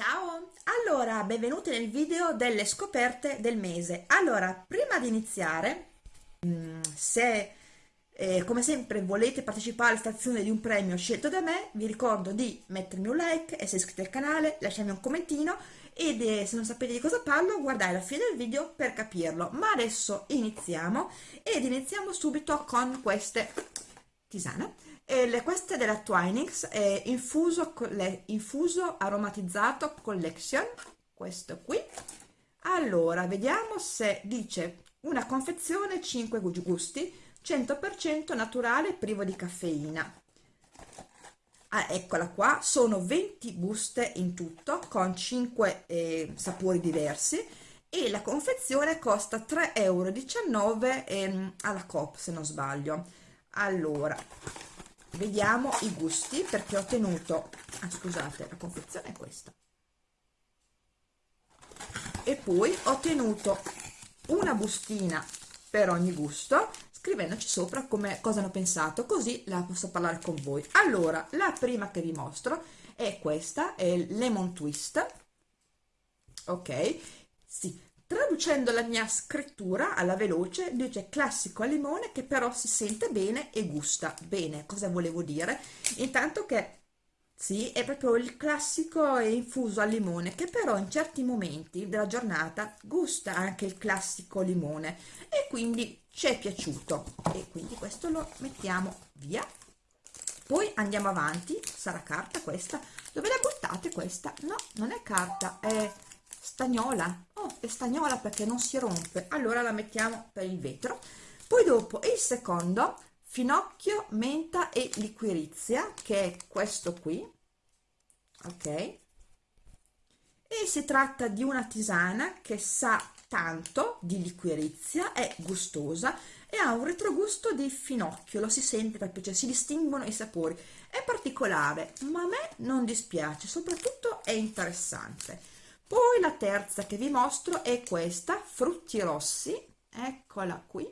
Ciao! Allora, benvenuti nel video delle scoperte del mese. Allora, prima di iniziare, mm, se eh, come sempre volete partecipare all'estazione di un premio scelto da me, vi ricordo di mettermi un like, essere iscritti al canale, lasciarmi un commentino ed eh, se non sapete di cosa parlo, guardate la fine del video per capirlo. Ma adesso iniziamo ed iniziamo subito con queste tisane e le, queste della Twinings è infuso, le, infuso aromatizzato collection questo qui. Allora vediamo se dice una confezione 5 gusti 100% naturale privo di caffeina. Ah, eccola qua sono 20 buste in tutto con 5 eh, sapori diversi e la confezione costa 3,19 euro ehm, alla Coop se non sbaglio. Allora vediamo i gusti perché ho tenuto ah, scusate la confezione è questa. E poi ho tenuto una bustina per ogni gusto scrivendoci sopra come cosa hanno pensato così la posso parlare con voi. Allora la prima che vi mostro è questa è il lemon twist. Ok? Sì Traducendo la mia scrittura alla veloce, dice classico al limone che però si sente bene e gusta bene. Cosa volevo dire? Intanto che sì, è proprio il classico infuso al limone che però in certi momenti della giornata gusta anche il classico limone e quindi ci è piaciuto e quindi questo lo mettiamo via. Poi andiamo avanti, sarà carta questa. Dove la buttate questa? No, non è carta, è stagnola. Oh è stagnola perché non si rompe. Allora la mettiamo per il vetro. Poi dopo il secondo finocchio menta e liquirizia che è questo qui. Ok. E si tratta di una tisana che sa tanto di liquirizia è gustosa e ha un retrogusto di finocchio. Lo si sente proprio cioè si distinguono i sapori. È particolare ma a me non dispiace soprattutto è interessante poi la terza che vi mostro è questa frutti rossi. Eccola qui.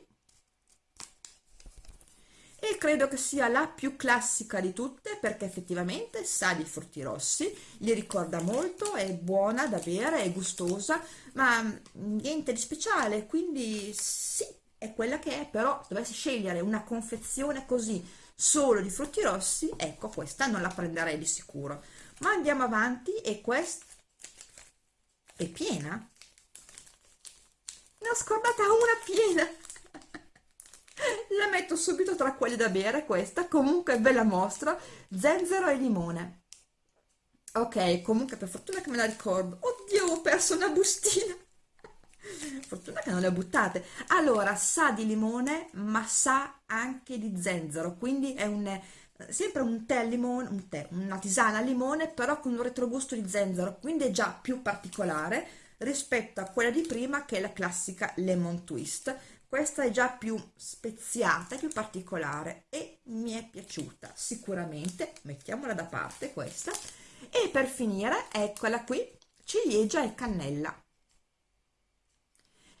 E credo che sia la più classica di tutte perché effettivamente sa di frutti rossi li ricorda molto è buona da bere è gustosa ma niente di speciale quindi sì è quella che è però dovessi scegliere una confezione così solo di frutti rossi ecco questa non la prenderei di sicuro. Ma andiamo avanti e questa è piena? Ne ho scordata una piena! la metto subito tra quelle da bere questa, comunque ve la mostro, zenzero e limone. Ok, comunque per fortuna che me la ricordo. Oddio, ho perso una bustina! fortuna che non le ho buttate. Allora, sa di limone, ma sa anche di zenzero, quindi è un sempre un tè limone, un tè, una tisana al limone, però con un retrogusto di zenzero, quindi è già più particolare rispetto a quella di prima che è la classica lemon twist. Questa è già più speziata, più particolare e mi è piaciuta sicuramente. Mettiamola da parte questa. E per finire, eccola qui, ciliegia e cannella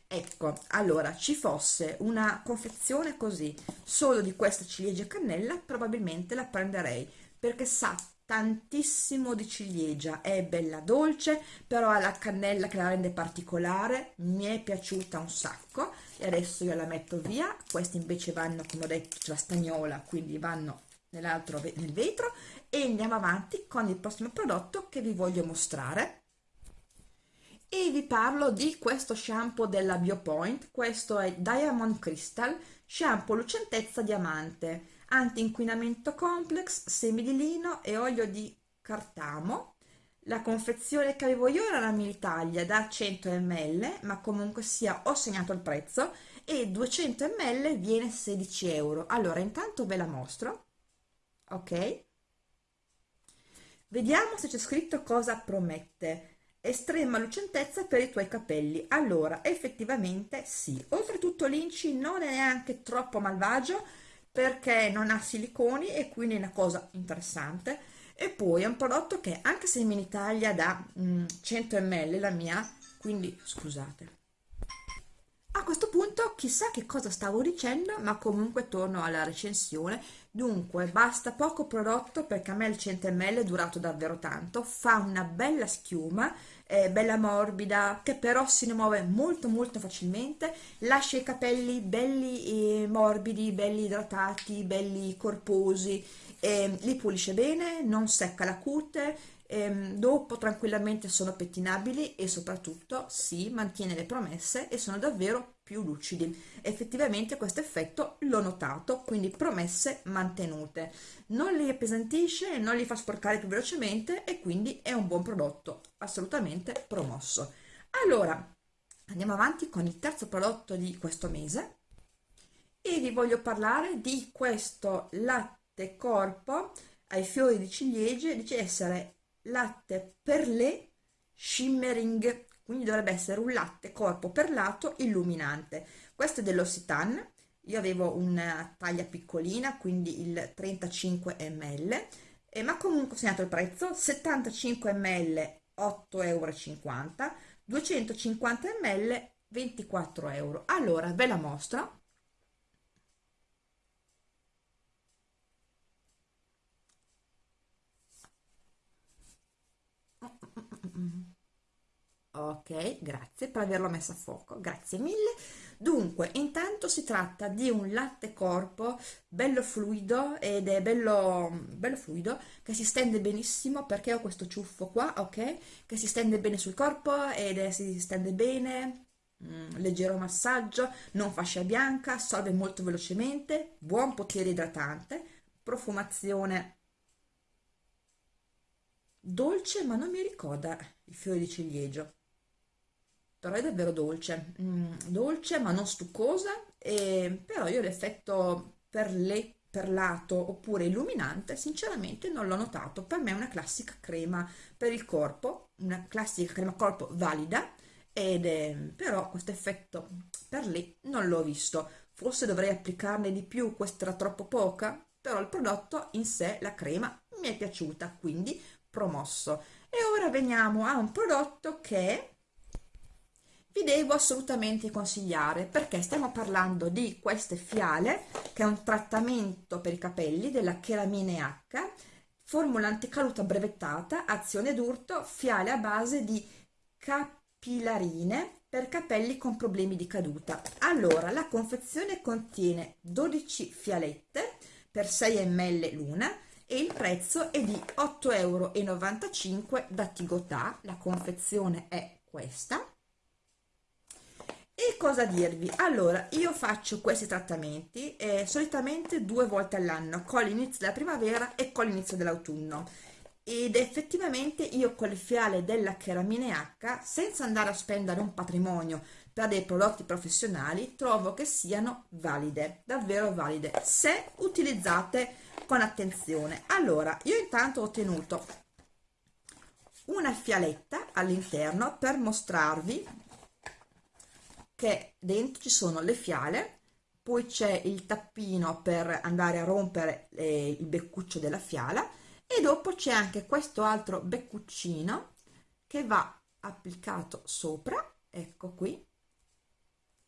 ecco allora ci fosse una confezione così solo di questa ciliegia cannella probabilmente la prenderei perché sa tantissimo di ciliegia. È bella dolce però ha la cannella che la rende particolare mi è piaciuta un sacco e adesso io la metto via. Questi invece vanno come ho detto la stagnola quindi vanno nell'altro nel vetro e andiamo avanti con il prossimo prodotto che vi voglio mostrare e vi parlo di questo shampoo della Biopoint, questo è Diamond Crystal, shampoo lucentezza diamante, anti-inquinamento complex, semi di lino e olio di cartamo. La confezione che avevo io era la Militalia da 100 ml, ma comunque sia ho segnato il prezzo e 200 ml viene 16 euro. Allora intanto ve la mostro, ok? Vediamo se c'è scritto cosa promette estrema lucentezza per i tuoi capelli. Allora effettivamente sì. Oltretutto l'inci non è neanche troppo malvagio perché non ha siliconi e quindi è una cosa interessante. E poi è un prodotto che anche se in Italia da mm, 100 ml la mia quindi scusate questo punto chissà che cosa stavo dicendo, ma comunque torno alla recensione. Dunque, basta poco prodotto perché a me il 100 ml è durato davvero tanto, fa una bella schiuma, è bella morbida, che però si muove molto molto facilmente, lascia i capelli belli e morbidi, belli idratati, belli corposi, li pulisce bene, non secca la cute, ehm, dopo tranquillamente sono pettinabili e soprattutto si mantiene le promesse e sono davvero più lucidi. Effettivamente questo effetto l'ho notato quindi promesse mantenute. Non li appesantisce non li fa sporcare più velocemente e quindi è un buon prodotto assolutamente promosso. Allora andiamo avanti con il terzo prodotto di questo mese e vi voglio parlare di questo latte corpo ai fiori di ciliegie dice essere latte perlé shimmering quindi dovrebbe essere un latte corpo perlato illuminante. Questo è dell'Occitane io avevo una taglia piccolina quindi il 35 ml. Eh, ma comunque ho segnato il prezzo. 75 ml 8,50 euro 250 ml 24 euro. Allora ve la mostro ok grazie per averlo messo a fuoco grazie mille. Dunque intanto si tratta di un latte corpo bello fluido ed è bello, bello fluido che si stende benissimo perché ho questo ciuffo qua ok? Che si stende bene sul corpo ed è, si stende bene mm, leggero massaggio non fascia bianca assorbe molto velocemente buon potere idratante profumazione dolce ma non mi ricorda il fiore di ciliegio però è davvero dolce, mm, dolce ma non stuccosa, e, però io l'effetto per le perlato oppure illuminante sinceramente non l'ho notato. Per me è una classica crema per il corpo una classica crema corpo valida ed è, però questo effetto per lì non l'ho visto. Forse dovrei applicarne di più questa era troppo poca però il prodotto in sé la crema mi è piaciuta quindi promosso. E ora veniamo a un prodotto che vi devo assolutamente consigliare perché stiamo parlando di queste fiale che è un trattamento per i capelli della Cheramine H formula anticaduta brevettata azione d'urto fiale a base di capillarine per capelli con problemi di caduta. Allora la confezione contiene 12 fialette per 6 ml l'una e il prezzo è di 8,95 euro da Tigotà la confezione è questa e cosa dirvi? Allora, io faccio questi trattamenti eh, solitamente due volte all'anno, con l'inizio della primavera e con l'inizio dell'autunno. Ed effettivamente io con le fiale della Cheramine H, senza andare a spendere un patrimonio per dei prodotti professionali, trovo che siano valide, davvero valide, se utilizzate con attenzione. Allora, io intanto ho tenuto una fialetta all'interno per mostrarvi che dentro ci sono le fiale, poi c'è il tappino per andare a rompere eh, il beccuccio della fiala e dopo c'è anche questo altro beccuccino che va applicato sopra, ecco qui,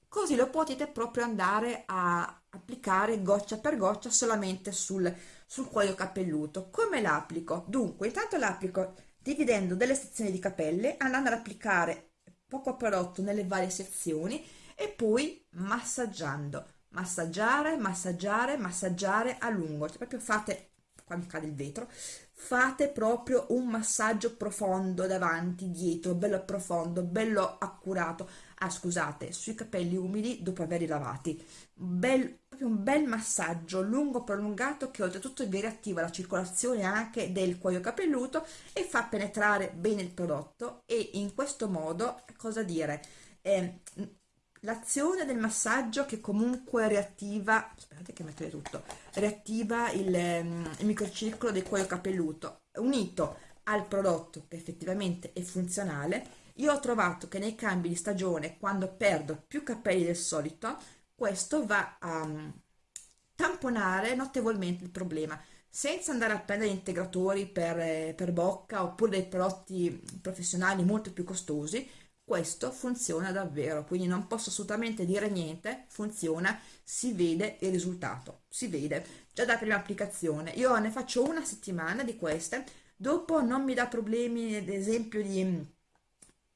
così lo potete proprio andare a applicare goccia per goccia solamente sul, sul cuoio capelluto. Come l'applico? Dunque, intanto l'applico dividendo delle sezioni di capelle, andando ad applicare poco prodotto nelle varie sezioni e poi massaggiando. Massaggiare massaggiare massaggiare a lungo. Cioè proprio fate quando cade il vetro fate proprio un massaggio profondo davanti dietro bello profondo bello accurato ah scusate sui capelli umidi dopo averli lavati. Bel, proprio un bel massaggio lungo prolungato che oltretutto vi riattiva la circolazione anche del cuoio capelluto e fa penetrare bene il prodotto e in questo modo cosa dire? Eh, l'azione del massaggio che comunque riattiva aspettate che mettere tutto riattiva il, il microcircolo del cuoio capelluto unito al prodotto che effettivamente è funzionale io ho trovato che nei cambi di stagione quando perdo più capelli del solito questo va a mm, tamponare notevolmente il problema. Senza andare a prendere integratori per, eh, per bocca oppure dei prodotti professionali molto più costosi questo funziona davvero, quindi non posso assolutamente dire niente, funziona, si vede il risultato, si vede. Già dalla prima applicazione. Io ne faccio una settimana di queste, dopo non mi dà problemi, ad esempio, di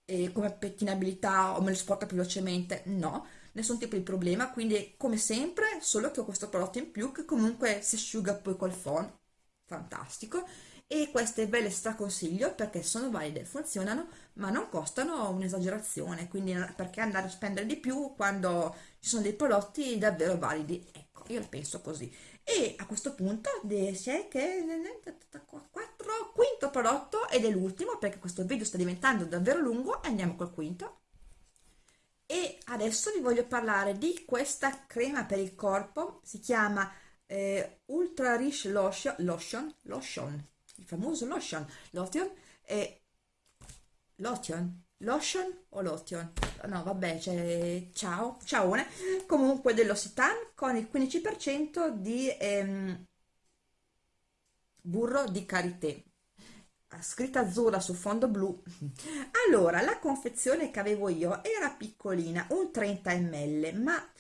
eh, come pettinabilità o me lo sporca più velocemente, no, nessun tipo di problema, quindi come sempre, solo che ho questo prodotto in più che comunque si asciuga poi col phon, fantastico, e queste ve le straconsiglio perché sono valide, funzionano, ma non costano un'esagerazione, quindi perché andare a spendere di più quando ci sono dei prodotti davvero validi? Ecco, io la penso così. E a questo punto è che 4, quinto prodotto ed è l'ultimo perché questo video sta diventando davvero lungo e andiamo col quinto. E adesso vi voglio parlare di questa crema per il corpo, si chiama eh, Ultra Rich Lotion, Lotion, Lotion il famoso lotion, lotion e lotion, lotion o lotion? No, vabbè, c'è ciao, ciao, comunque dell'Ossitan con il 15% di ehm, burro di karité scritta azzurra su fondo blu. Allora la confezione che avevo io era piccolina un 30 ml ma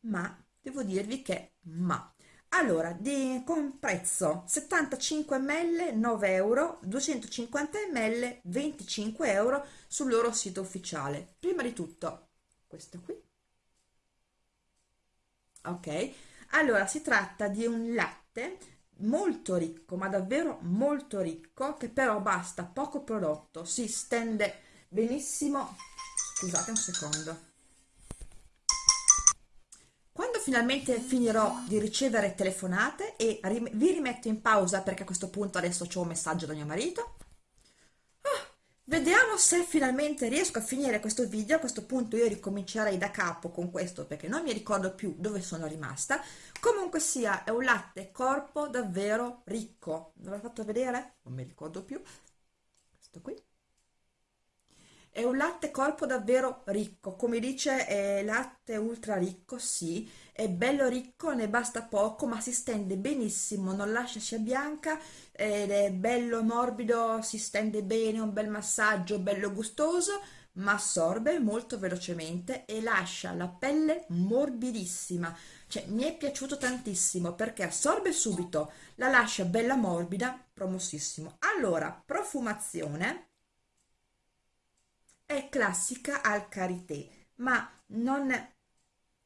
ma devo dirvi che ma. Allora di, con prezzo 75 ml 9 euro 250 ml 25 euro sul loro sito ufficiale. Prima di tutto questo qui. Ok. Allora si tratta di un latte molto ricco ma davvero molto ricco che però basta poco prodotto si stende benissimo scusate un secondo finalmente finirò di ricevere telefonate e vi rimetto in pausa perché a questo punto adesso ho un messaggio da mio marito. Vediamo se finalmente riesco a finire questo video, a questo punto io ricomincerei da capo con questo perché non mi ricordo più dove sono rimasta. Comunque sia, è un latte corpo davvero ricco. Ve l'ho fatto vedere? Non mi ricordo più. Questo qui. È un latte corpo davvero ricco, come dice è latte ultra ricco, sì, è bello ricco, ne basta poco, ma si stende benissimo, non lascia scia bianca, ed è bello morbido, si stende bene, un bel massaggio, bello gustoso, ma assorbe molto velocemente e lascia la pelle morbidissima. Cioè, mi è piaciuto tantissimo perché assorbe subito, la lascia bella morbida, promossissimo. Allora, profumazione è classica al karité, ma non,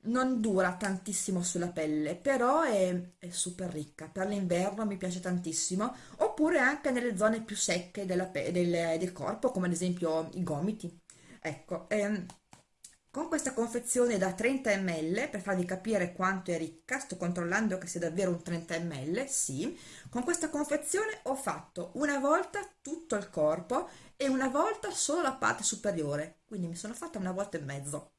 non dura tantissimo sulla pelle, però è, è super ricca. Per l'inverno mi piace tantissimo, oppure anche nelle zone più secche della, del, del corpo, come ad esempio i gomiti. Ecco, ehm, con questa confezione da 30 ml, per farvi capire quanto è ricca, sto controllando che sia davvero un 30 ml, sì, con questa confezione ho fatto una volta tutto il corpo e una volta solo la parte superiore, quindi mi sono fatta una volta e mezzo.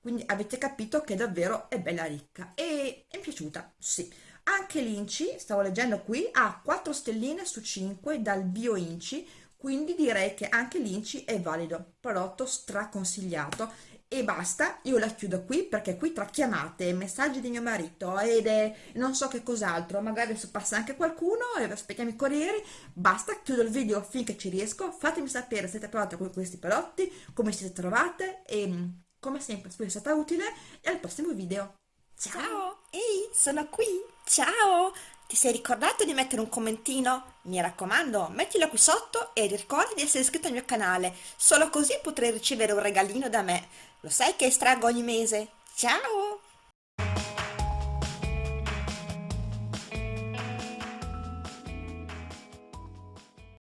Quindi avete capito che davvero è bella ricca e è piaciuta, sì. Anche l'Inci, stavo leggendo qui, ha 4 stelline su 5 dal Bio Inci, quindi direi che anche l'Inci è valido, prodotto straconsigliato e basta, io la chiudo qui perché qui tra chiamate, messaggi di mio marito ed è non so che cos'altro, magari se passa anche qualcuno e aspettiamo i corrieri, basta, chiudo il video finché ci riesco, fatemi sapere se siete provate con questi prodotti, come siete trovate e mm, come sempre spero sia stata utile e al prossimo video. Ciao! Ciao! Ehi, sono qui! Ciao! Ti sei ricordato di mettere un commentino? Mi raccomando, mettilo qui sotto e ricorda di essere iscritto al mio canale, solo così potrai ricevere un regalino da me. Lo sai che estraggo ogni mese? Ciao!